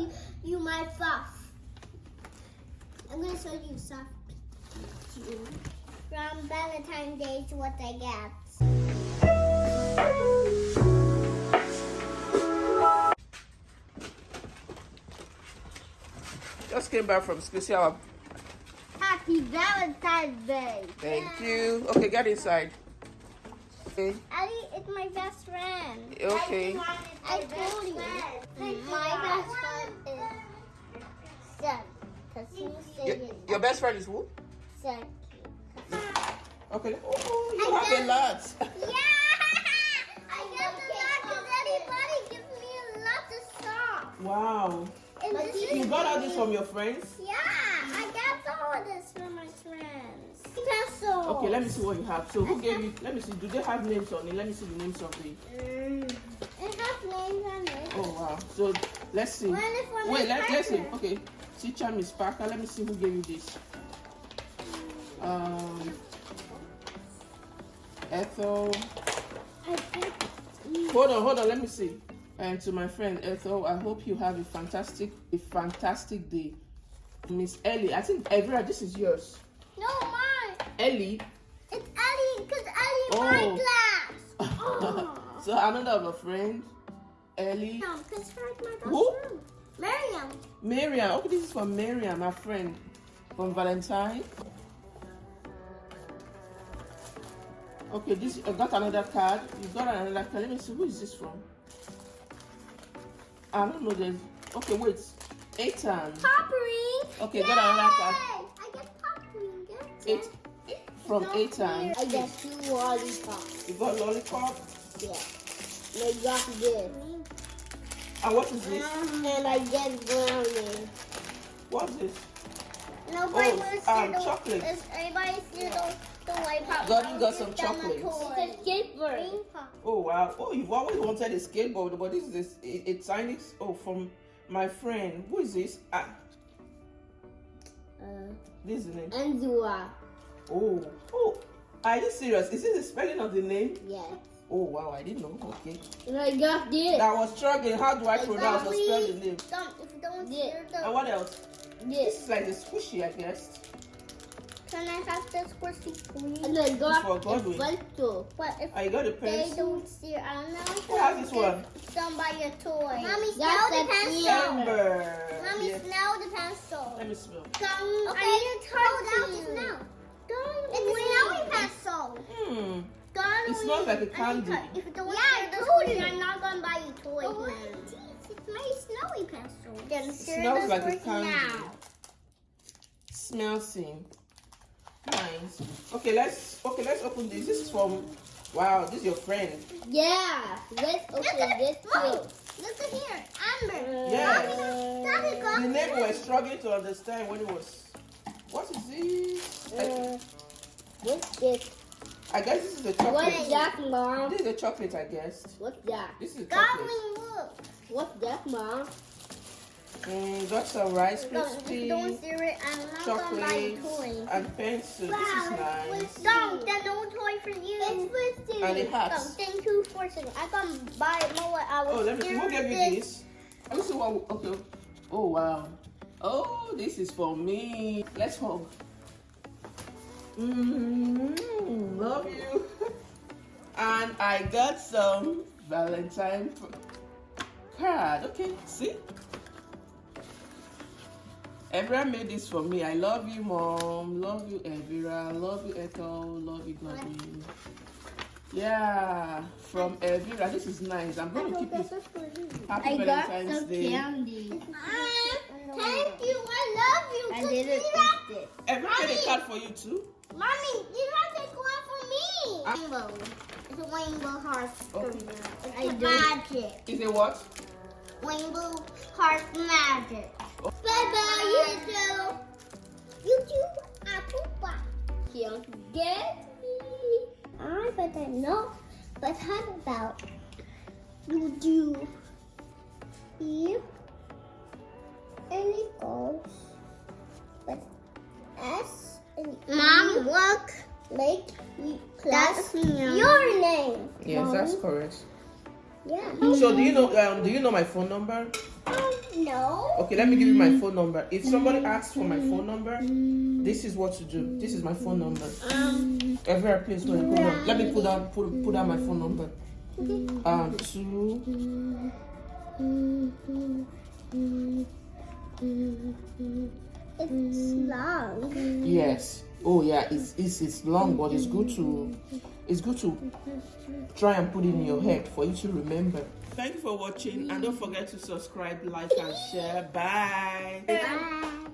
you, you my fluff. I'm gonna show you something. From Valentine's Day to what I get. Just came back from school. See our Happy Valentine's Day. thank you. Okay, get inside. Okay. Ali is my best friend. Okay. I told you. My best friend is Zed. Because he Your, your best friend is who? Zed. Okay. Oh, you I have a lot. Yeah! I got the lot because everybody gives me a lot of stuff. Wow. And this is You got all this from your friends? Yeah, I got all of this from my friends. Pencil. Okay, let me see what you have. So who gave you? Let me see. Do they have names on it? Let me see the names of the. Mm. It has names on it. Oh wow. So let's see. Is Wait, let, let's see. Okay. Teacher Miss Parker. Let me see who gave you this. Um. Ethel. Hold on, hold on. Let me see. And to my friend Ethel, I hope you have a fantastic, a fantastic day. Miss Ellie, I think Evra, this is yours. no. Ellie. It's Ellie because Ellie Oh. my class. Oh. so another of a friend, Ellie. No, because her my best Who? friend. Miriam. Miriam. Okay, this is from Miriam, my friend from Valentine. Okay, this I got another card. You got another card. Let me see who is this from. I don't know. There's okay. Wait, Ethan. Poppery. Okay, got another card. Yay! I get poppery. Get Eight from No Ethan. I get two lollipops. You got lollipop. Yeah. And I got this. And what is this? And I get brownie. What's this? Nobody Oh, wants um, to chocolate. Is anybody see the, the lollipop? Gordon got some Give them a chocolates. It's a skateboard. Oh wow! Oh, you've always wanted a skateboard, but this is this a, a tiny. Oh, from my friend. Who is this? Ah, Uh, this is the name. Anzua. Oh, oh. Are you serious? Is this the spelling of the name? Yes. Oh wow! I didn't know. Okay. I got this. I was struggling. How do I pronounce or spell the name? Don't, if you don't hear And what else? this. This is like the squishy, I guess. Can I have this squishy please? And I for got Godwin. a pencil. What if I got a they pencil. don't see? I don't know. Who has this one? Somebody a toy. Mommy, smell the pencil. Amber. Mommy, Yes. smell the pencil. Let me smell. Come, okay, I need to hold out the smell. Don't it's a smelling pencil. Hmm. Don't It smells like a I need candy. to- If you don't yeah, I told you. I'm not gonna buy you toys oh, It's my snowy pencil. Then It smells like a candy. now. Smells in. Nice. Okay, let's okay, let's open this. This is from wow, this is your friend. Yeah, let's Look open at this Mommy, too. look at here. Amber. Yeah. Daddy The name this. we're struggling to understand when it was what is this? Uh, what's this? I guess this is a chocolate. What's that, mom? This is a chocolate, I guess. What's that? This is a chocolate. Godwin, look. What's that, mom? Mm, got some rice Don't, crispy, don't see it, I'm not gonna buy you chocolate, toys. and pencil. This is nice. Don't, there's no toy for you. It's twisted. And the Don't, hats. thank you for saying. I can buy more. I was Oh, let me see. scared Who gave you this. this? Let me see what. Okay. Oh wow. Oh, this is for me. Let's hug. Mm, love you. and I got some Valentine card. Okay, see. Evra made this for me. I love you, mom. Love you, Evira. Love you, Ethel. Love you, Godwin. Yeah, from Evira. This is nice. I'm going to keep it. Happy I got Valentine's some Day. candy. Ah, thank you. I love you. I Cause didn't eat it. Evra made a card for you too. Mommy, you have to take one for me. Rainbow. It's a rainbow heart. Okay. It's I a magic. Is it what? Rainbow heart magic. Oh. Bye bye, YouTube. YouTube, apple pie. Can't get me. I but I know. But how about you do here and it goes with S and Mom look like you that's your name. Yes, Mommy. that's correct. yeah. So do you know? Um, do you know my phone number? Um, no. Okay, let me give you my phone number. If somebody mm-hmm. asks for my phone number, mm-hmm. this is what to do. This is my phone number. Um, Everywhere, please hold on. Hold on. Let me put down put put down my phone number. Um, two. Mm-hmm. It's mm. long. Yes. Oh yeah, it's it's it's long, but it's good to it's good to try and put it in your head for you to remember. Thank you for watching, and don't forget to subscribe, like, and share. Bye. Bye.